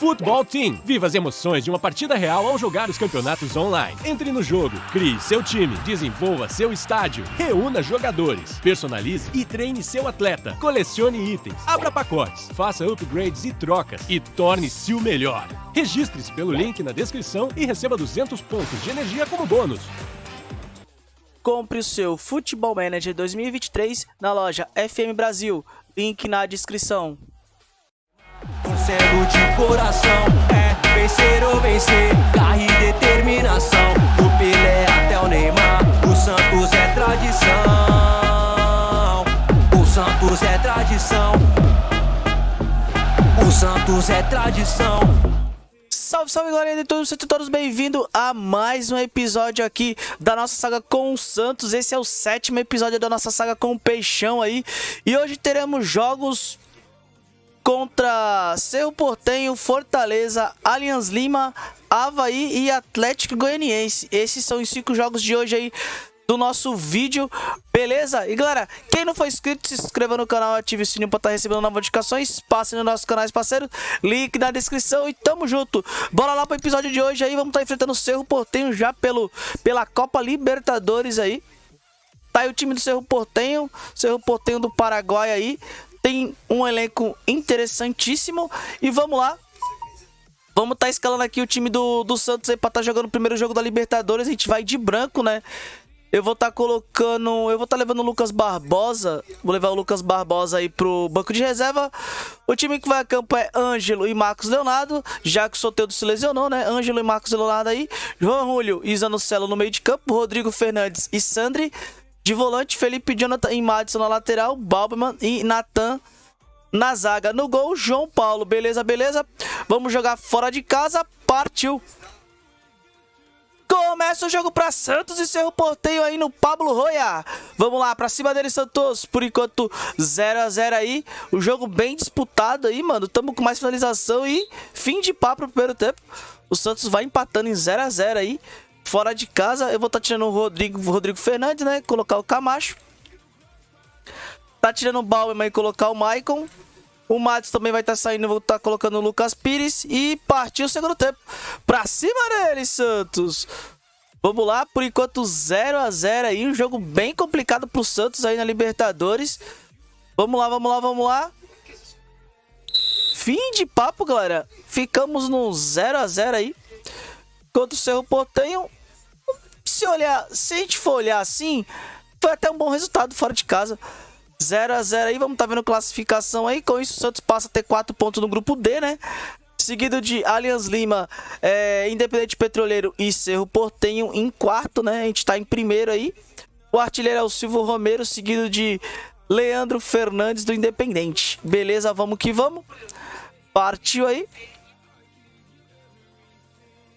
Futebol Team. Viva as emoções de uma partida real ao jogar os campeonatos online. Entre no jogo, crie seu time, desenvolva seu estádio, reúna jogadores, personalize e treine seu atleta, colecione itens, abra pacotes, faça upgrades e trocas e torne-se o melhor. Registre-se pelo link na descrição e receba 200 pontos de energia como bônus. Compre o seu Futebol Manager 2023 na loja FM Brasil. Link na descrição. Torcendo de coração, é vencer ou vencer, garra e determinação. Do Pelé até o Neymar, o Santos é tradição. O Santos é tradição. O Santos é tradição. Salve, salve galera de todos, sejam todos bem-vindos a mais um episódio aqui da nossa saga com o Santos. Esse é o sétimo episódio da nossa saga com o Peixão aí. E hoje teremos jogos contra Cerro Portenho, Fortaleza, Allianz Lima, Havaí e Atlético Goianiense. Esses são os cinco jogos de hoje aí do nosso vídeo, beleza? E galera, quem não for inscrito, se inscreva no canal, ative o sininho para estar tá recebendo notificações, passe nos nossos canais parceiros, link na descrição e tamo junto. Bora lá pro episódio de hoje aí, vamos estar tá enfrentando o Cerro Portenho já pelo, pela Copa Libertadores aí. Tá aí o time do Cerro Portenho, Cerro Portenho do Paraguai aí tem um elenco interessantíssimo. E vamos lá. Vamos estar tá escalando aqui o time do, do Santos aí pra estar tá jogando o primeiro jogo da Libertadores. A gente vai de branco, né? Eu vou estar tá colocando... Eu vou estar tá levando o Lucas Barbosa. Vou levar o Lucas Barbosa aí pro banco de reserva. O time que vai a campo é Ângelo e Marcos Leonardo. Já que o Soteldo se lesionou, né? Ângelo e Marcos Leonardo aí. João Julio e Zanocelo no meio de campo. Rodrigo Fernandes e Sandri. De volante, Felipe Jonathan e Madison na lateral, Balberman e Nathan na zaga. No gol, João Paulo. Beleza, beleza? Vamos jogar fora de casa. Partiu! Começa o jogo para Santos e seu porteio aí no Pablo Roya. Vamos lá, para cima dele, Santos. Por enquanto, 0 a 0 aí. O jogo bem disputado aí, mano. Tamo com mais finalização e fim de papo pro primeiro tempo. O Santos vai empatando em 0 a 0 aí. Fora de casa, eu vou estar tá tirando o Rodrigo, Rodrigo Fernandes, né? Colocar o Camacho. Tá tirando o Bauerman e colocar o Maicon. O Matos também vai estar tá saindo, vou estar tá colocando o Lucas Pires. E partiu o segundo tempo. Pra cima dele, Santos. Vamos lá, por enquanto 0 a 0 aí. Um jogo bem complicado pro Santos aí na Libertadores. Vamos lá, vamos lá, vamos lá. Fim de papo, galera. Ficamos no 0 a 0 aí. Contra o Cerro Portenho se olhar, se a gente for olhar assim, foi até um bom resultado fora de casa. 0 a 0 aí, vamos tá vendo classificação aí. Com isso, o Santos passa a ter 4 pontos no grupo D, né? Seguido de Allianz Lima, é, Independente Petroleiro e Cerro Portenho em quarto, né? A gente tá em primeiro aí. O artilheiro é o Silvio Romero, seguido de Leandro Fernandes do Independente. Beleza, vamos que vamos. Partiu aí.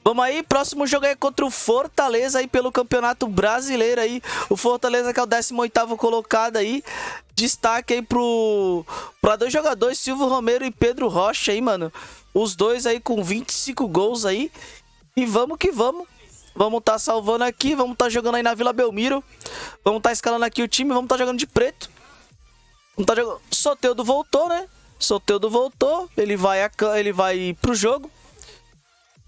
Vamos aí, próximo jogo é contra o Fortaleza aí pelo Campeonato Brasileiro aí. O Fortaleza que é o 18º colocado aí. Destaque aí pro para dois jogadores, Silvio Romero e Pedro Rocha aí, mano. Os dois aí com 25 gols aí. E vamos que vamos. Vamos estar tá salvando aqui, vamos estar tá jogando aí na Vila Belmiro. Vamos estar tá escalando aqui o time, vamos estar tá jogando de preto. Vamos tá jogando... Soteudo voltou, né? Soteudo voltou, ele vai, a... ele vai pro jogo.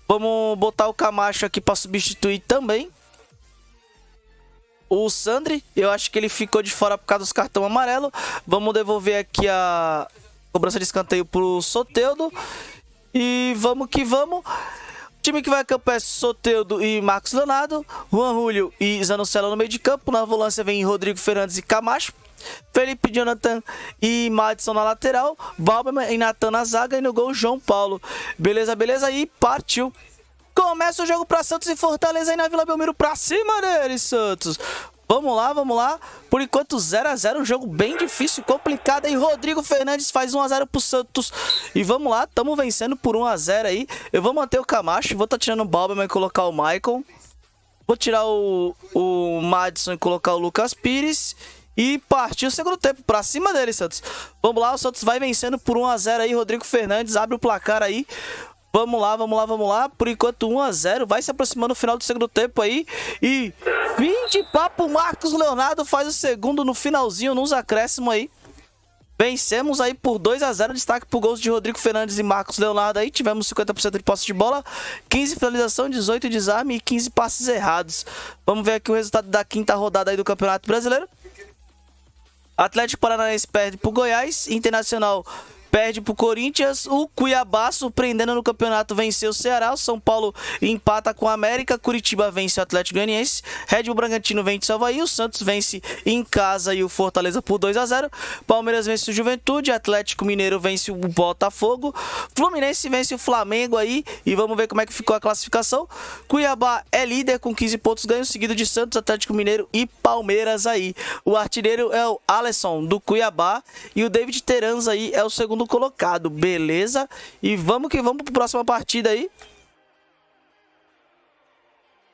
Vamos botar o Camacho aqui para substituir também. O Sandri, eu acho que ele ficou de fora por causa dos cartão amarelo. Vamos devolver aqui a cobrança de escanteio pro Soteudo. E vamos que vamos. O time que vai a campo é Soteudo e Marcos Leonardo. Juan Julio e Zanocelo no meio de campo. Na volância vem Rodrigo Fernandes e Camacho. Felipe Jonathan e Madison na lateral, Balberman e Natan na zaga e no gol João Paulo. Beleza, beleza? E partiu. Começa o jogo para Santos e Fortaleza aí na Vila Belmiro pra cima deles, Santos. Vamos lá, vamos lá. Por enquanto 0 a 0 um jogo bem difícil, complicado. E Rodrigo Fernandes faz 1 a 0 pro Santos. E vamos lá, estamos vencendo por 1 a 0 aí. Eu vou manter o Camacho, vou estar tá tirando o Balberman e colocar o Michael. Vou tirar o, o Madison e colocar o Lucas Pires. E partiu o segundo tempo pra cima dele, Santos. Vamos lá, o Santos vai vencendo por 1x0 aí. Rodrigo Fernandes abre o placar aí. Vamos lá, vamos lá, vamos lá. Por enquanto 1x0. Vai se aproximando no final do segundo tempo aí. E fim de papo. Marcos Leonardo faz o segundo no finalzinho, nos acréscimos aí. Vencemos aí por 2 a 0 destaque por gols de Rodrigo Fernandes e Marcos Leonardo aí, tivemos 50% de posse de bola, 15 finalização, 18 desarme e 15 passes errados. Vamos ver aqui o resultado da quinta rodada aí do Campeonato Brasileiro. Atlético Paranaense perde pro Goiás, Internacional perde pro Corinthians. O Cuiabá, surpreendendo no campeonato, venceu o Ceará. O São Paulo empata com o América. Curitiba vence o Atlético Goianiense. Red Bull Bragantino vence o Havaí. O Santos vence em casa e o Fortaleza por 2 a 0 Palmeiras vence o Juventude. Atlético Mineiro vence o Botafogo. Fluminense vence o Flamengo aí. E vamos ver como é que ficou a classificação. Cuiabá é líder com 15 pontos ganhos, seguido de Santos, Atlético Mineiro e Palmeiras aí. O artilheiro é o Alisson do Cuiabá. E o David Teranz aí é o segundo colocado, beleza? E vamos que vamos para a próxima partida aí.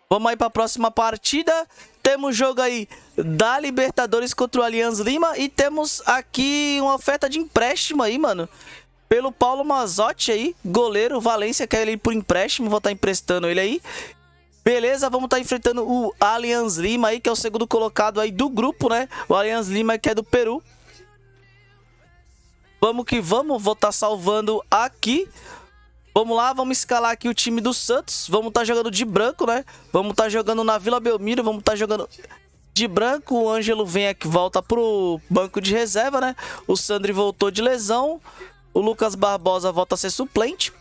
Vamos aí para a próxima partida. Temos jogo aí da Libertadores contra o Allianz Lima. E temos aqui uma oferta de empréstimo aí, mano. Pelo Paulo Mazotti aí, goleiro. Valência quer ele por empréstimo. Vou estar tá emprestando ele aí. Beleza, vamos estar tá enfrentando o Allianz Lima aí, que é o segundo colocado aí do grupo, né? O Allianz Lima que é do Peru. Vamos que vamos, vou estar tá salvando aqui. Vamos lá, vamos escalar aqui o time do Santos. Vamos estar tá jogando de branco, né? Vamos estar tá jogando na Vila Belmiro, vamos estar tá jogando de branco. O Ângelo vem aqui, volta pro banco de reserva, né? O Sandri voltou de lesão. O Lucas Barbosa volta a ser suplente.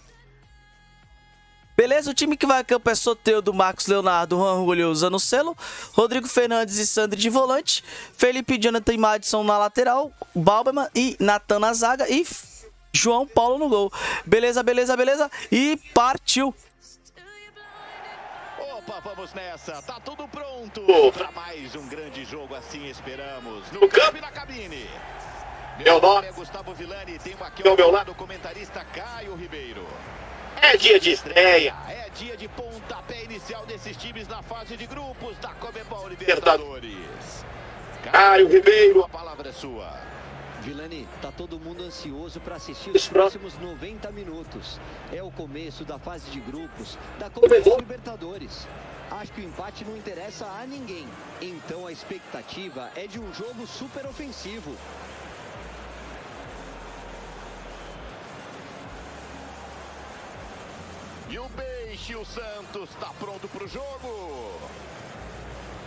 Beleza? O time que vai a campo é Soteudo, Marcos Leonardo, Juan Julio usando o selo, Rodrigo Fernandes e Sandri de volante, Felipe Jonathan e Madison na lateral, Balberman e Natan na zaga e João Paulo no gol. Beleza, beleza, beleza? E partiu! Opa, vamos nessa, tá tudo pronto para mais um grande jogo assim esperamos, no campo e na cabine. Meu nome é Gustavo Villani, tenho aqui ao meu lado o comentarista Caio Ribeiro. É dia de estreia. É dia de pontapé inicial desses times na fase de grupos da Comebol Libertadores. Caio Ribeiro. A palavra é sua. Vilani, tá todo mundo ansioso para assistir os próximos 90 minutos. É o começo da fase de grupos da Comebol Libertadores. Acho que o empate não interessa a ninguém. Então a expectativa é de um jogo super ofensivo. E o Peixe, o Santos, está pronto para o jogo.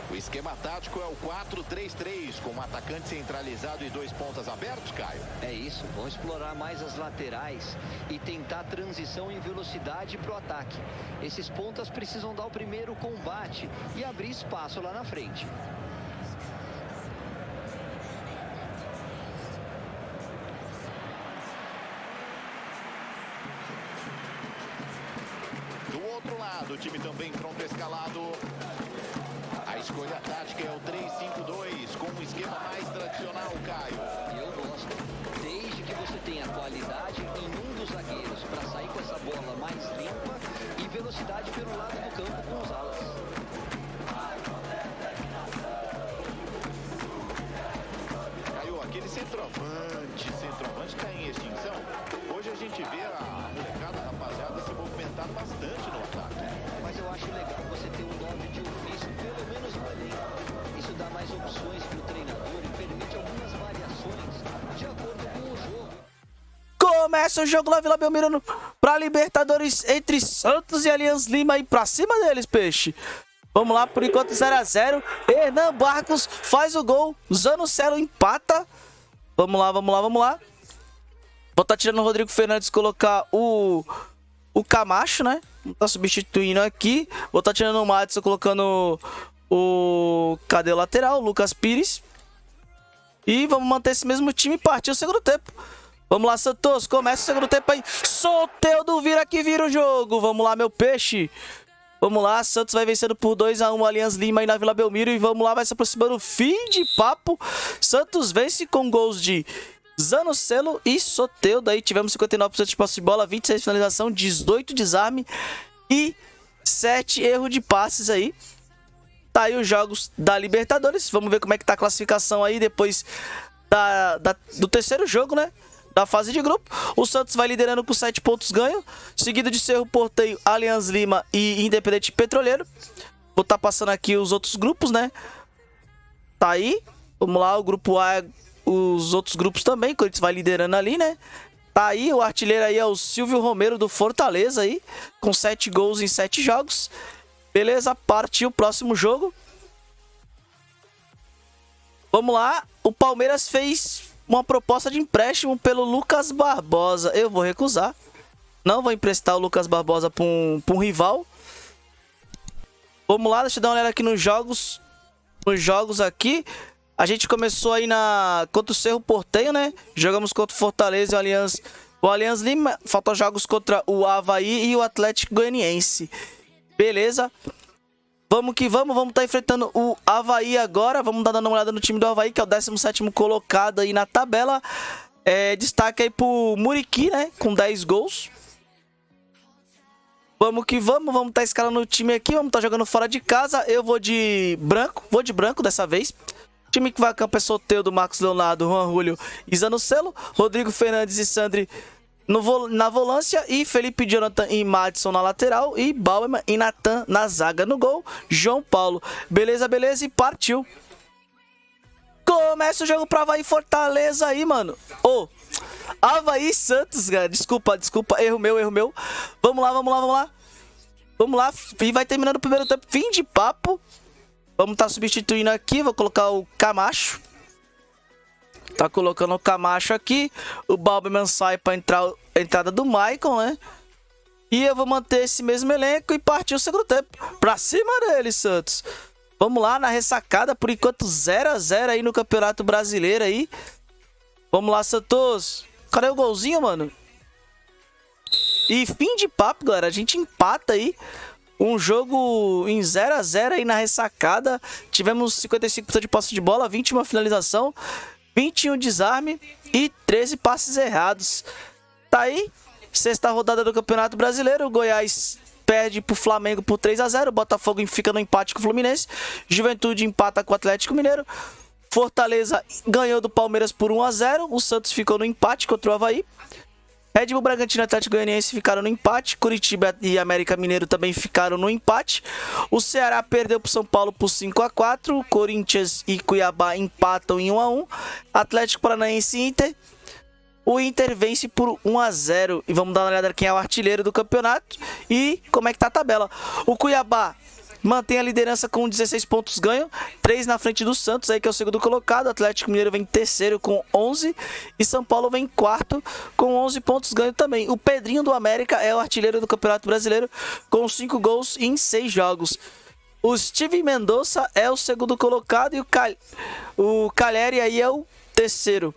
O esquema tático é o 4-3-3, com um atacante centralizado e dois pontas abertos, Caio. É isso, vão explorar mais as laterais e tentar transição em velocidade para o ataque. Esses pontas precisam dar o primeiro combate e abrir espaço lá na frente. O time também pronto escalado. A escolha tática é o 3-5-2, com um esquema mais tradicional, Caio. Eu gosto. Desde que você tenha qualidade em um dos zagueiros para sair com essa bola mais limpa e velocidade pelo lado do campo com os alas. Centroavante, centroavante está em extinção. Hoje a gente vê a molecada, a rapaziada, se movimentando bastante no ataque mas eu acho legal você ter um nome de ofício, pelo menos no elenco. Isso dá mais opções para o treinador e permite algumas variações de acordo com o jogo. Começa o jogo lá, Vila Belmiro para Libertadores entre Santos e Allianz Lima e para cima deles, peixe. Vamos lá, por enquanto 0x0. Hernan Barcos faz o gol. Zanocelo empata. Vamos lá, vamos lá, vamos lá. Vou estar tá tirando o Rodrigo Fernandes colocar o, o Camacho, né? tá substituindo aqui. Vou estar tá tirando o Madison, colocando o... Cadê o lateral? O Lucas Pires. E vamos manter esse mesmo time e partir o segundo tempo. Vamos lá, Santos. Começa o segundo tempo aí. Soteudo vira que vira o jogo. Vamos lá, meu peixe. Vamos lá, Santos vai vencendo por 2x1 um, Allianz Lima aí na Vila Belmiro. E vamos lá, vai se aproximando. Fim de papo. Santos vence com gols de Zanocelo e Soteudo. Aí tivemos 59% de posse de bola, 26 de finalização, 18 desarme e 7 erro de passes aí. Tá aí os jogos da Libertadores. Vamos ver como é que tá a classificação aí depois da, da, do terceiro jogo, né? Da fase de grupo. O Santos vai liderando com 7 pontos ganho. Seguido de Cerro Porteio, Allianz Lima e Independente Petroleiro. Vou estar tá passando aqui os outros grupos, né? Tá aí. Vamos lá, o grupo A os outros grupos também. Corinthians vai liderando ali, né? Tá aí, o artilheiro aí é o Silvio Romero do Fortaleza aí, com 7 gols em 7 jogos. Beleza, partiu o próximo jogo. Vamos lá, o Palmeiras fez uma proposta de empréstimo pelo Lucas Barbosa. Eu vou recusar. Não vou emprestar o Lucas Barbosa para um, um rival. Vamos lá, deixa eu dar uma olhada aqui nos jogos. Nos jogos aqui. A gente começou aí na contra o Cerro Porteio, né? Jogamos contra o Fortaleza e o Allianz, o Allianz Lima. Faltam jogos contra o Havaí e o Atlético Goianiense. Beleza? Vamos que vamos, vamos estar tá enfrentando o Havaí agora. Vamos dar uma olhada no time do Havaí, que é o 17 colocado aí na tabela. É, destaque aí pro Muriqui, né? Com 10 gols. Vamos que vamos, vamos estar tá escalando o time aqui, vamos estar tá jogando fora de casa. Eu vou de branco, vou de branco dessa vez time que vai a campo é Soteudo, Marcos Leonardo, Juan Julio e Zanocelo, Rodrigo Fernandes e Sandri no, na volância e Felipe Jonathan e Madison na lateral e Bauerman e Natan na zaga no gol. João Paulo. Beleza, beleza e partiu. Começa o jogo pra Havaí Fortaleza aí, mano. Ô, oh, Havaí Santos, cara. Desculpa, desculpa. Erro meu, erro meu. Vamos lá, vamos lá, vamos lá. Vamos lá. E vai terminando o primeiro tempo. Fim de papo. Vamos estar tá substituindo aqui, vou colocar o Camacho. Tá colocando o Camacho aqui. O Balberman sai para entrar a entrada do Michael, né? E eu vou manter esse mesmo elenco e partir o segundo tempo. Pra cima dele, Santos. Vamos lá na ressacada, por enquanto 0 a 0 aí no Campeonato Brasileiro aí. Vamos lá, Santos. Cadê o golzinho, mano? E fim de papo, galera. A gente empata aí um jogo em 0 a 0 aí na ressacada. Tivemos 55% de posse de bola, 21 finalização, 21 desarme e 13 passes errados. Tá aí, sexta rodada do Campeonato Brasileiro. O Goiás perde pro Flamengo por 3 a 0 Botafogo fica no empate com o Fluminense. Juventude empata com o Atlético Mineiro. Fortaleza ganhou do Palmeiras por 1 a 0 O Santos ficou no empate contra o Havaí. Red Bull Bragantino e Atlético Goianiense ficaram no empate. Curitiba e América Mineiro também ficaram no empate. O Ceará perdeu para São Paulo por 5 a 4 Corinthians e Cuiabá empatam em 1 a 1 Atlético Paranaense e Inter. O Inter vence por 1 a 0 E vamos dar uma olhada quem é o artilheiro do campeonato e como é que tá a tabela. O Cuiabá mantém a liderança com 16 pontos ganho, 3 na frente do Santos, aí que é o segundo colocado. Atlético Mineiro vem terceiro com 11 e São Paulo vem quarto com 11 pontos ganho também. O Pedrinho do América é o artilheiro do Campeonato Brasileiro com 5 gols em 6 jogos. O Steve Mendonça é o segundo colocado e o, Cal... o Caleri aí é o terceiro.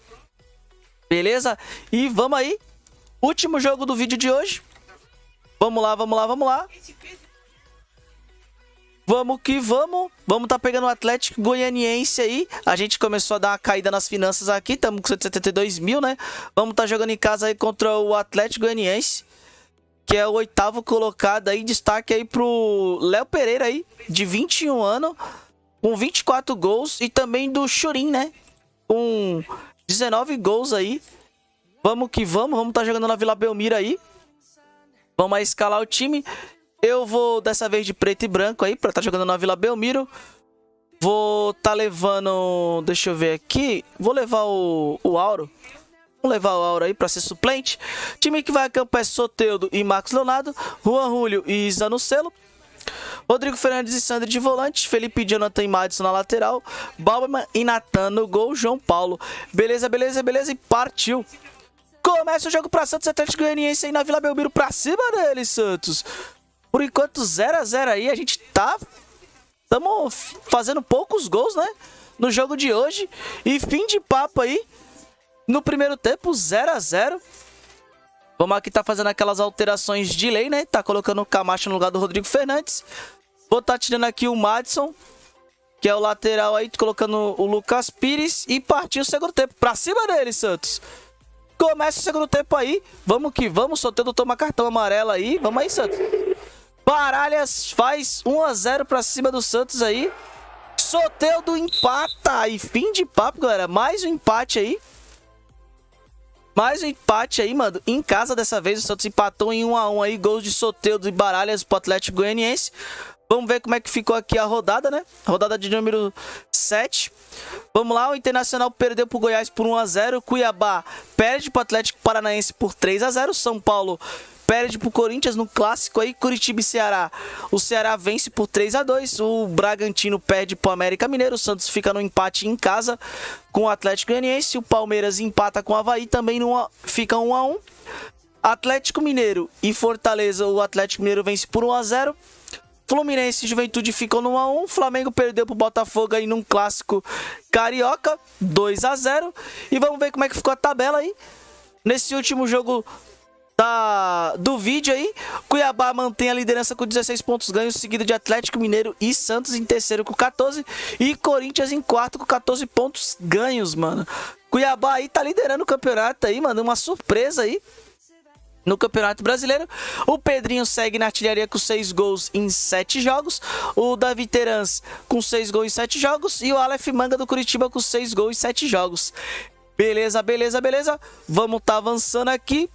Beleza? E vamos aí. Último jogo do vídeo de hoje. Vamos lá, vamos lá, vamos lá. Vamos que vamos. Vamos tá pegando o Atlético Goianiense aí. A gente começou a dar uma caída nas finanças aqui. Estamos com 172 mil, né? Vamos tá jogando em casa aí contra o Atlético Goianiense. Que é o oitavo colocado aí. Destaque aí pro Léo Pereira aí, de 21 anos. Com 24 gols. E também do Churin, né? Com 19 gols aí. Vamos que vamos. Vamos tá jogando na Vila Belmiro aí. Vamos escalar o time. Eu vou dessa vez de preto e branco aí, pra estar tá jogando na Vila Belmiro. Vou tá levando... Deixa eu ver aqui. Vou levar o, o Auro. Vou levar o Auro aí pra ser suplente. Time que vai a campo é Soteudo e Marcos Leonardo. Juan Julio e Zanucelo. Rodrigo Fernandes e Sandro de volante, Felipe Jonathan e Madison na lateral, Balberman e Natan no gol, João Paulo. Beleza, beleza, beleza e partiu. Começa o jogo para Santos Atlético Goianiense aí na Vila Belmiro pra cima dele, Santos. Por enquanto, 0 a 0 aí, a gente tá... Estamos fazendo poucos gols, né? No jogo de hoje. E fim de papo aí. No primeiro tempo, 0 a 0 Vamos aqui tá fazendo aquelas alterações de lei, né? Tá colocando o Camacho no lugar do Rodrigo Fernandes. Vou tá tirando aqui o Madison, que é o lateral aí, colocando o Lucas Pires. E partiu o segundo tempo. Pra cima dele, Santos. Começa o segundo tempo aí. Vamos que vamos. Solteiro toma cartão amarelo aí. Vamos aí, Santos. Baralhas faz 1 a 0 pra cima do Santos aí. Soteudo empata. E fim de papo, galera. Mais um empate aí. Mais um empate aí, mano. Em casa dessa vez, o Santos empatou em 1 a 1 aí. Gols de Soteudo e Baralhas pro Atlético Goianiense. Vamos ver como é que ficou aqui a rodada, né? Rodada de número 7. Vamos lá, o Internacional perdeu pro Goiás por 1 a 0, Cuiabá perde pro Atlético Paranaense por 3 a 0, São Paulo perde pro Corinthians no clássico aí, Curitiba e Ceará. O Ceará vence por 3 a 2 o Bragantino perde pro América Mineiro, o Santos fica no empate em casa com o Atlético Goianiense, o Palmeiras empata com o Havaí, também no, fica 1 a 1 Atlético Mineiro e Fortaleza, o Atlético Mineiro vence por 1 a 0 Fluminense e Juventude ficou no 1x1. Flamengo perdeu pro Botafogo aí num clássico carioca, 2 a 0 E vamos ver como é que ficou a tabela aí. Nesse último jogo da, do vídeo aí, Cuiabá mantém a liderança com 16 pontos ganhos, seguido de Atlético Mineiro e Santos em terceiro com 14 e Corinthians em quarto com 14 pontos ganhos, mano. Cuiabá aí tá liderando o campeonato aí, mano, uma surpresa aí no Campeonato Brasileiro. O Pedrinho segue na artilharia com 6 gols em 7 jogos. O Davi Terans com 6 gols em 7 jogos. E o Aleph Manga do Curitiba com 6 gols em 7 jogos. Beleza, beleza, beleza. Vamos tá avançando aqui.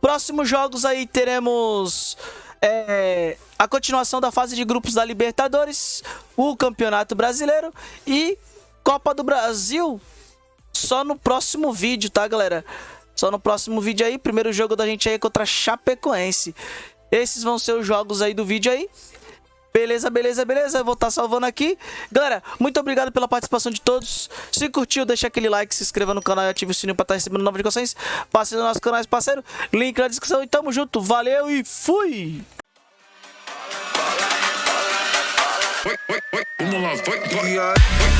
Próximos jogos aí teremos é, a continuação da fase de grupos da Libertadores, o Campeonato Brasileiro e Copa do Brasil. Só no próximo vídeo, tá, galera? Só no próximo vídeo aí. Primeiro jogo da gente aí é contra Chapecoense. Esses vão ser os jogos aí do vídeo aí. Beleza, beleza, beleza. Eu vou estar tá salvando aqui. Galera, muito obrigado pela participação de todos. Se curtiu, deixa aquele like, se inscreva no canal e ative o sininho para estar tá recebendo novas notificações. Passe no nosso canal, parceiro. Link na descrição e tamo junto. Valeu e fui! Vamos lá, vai, vai.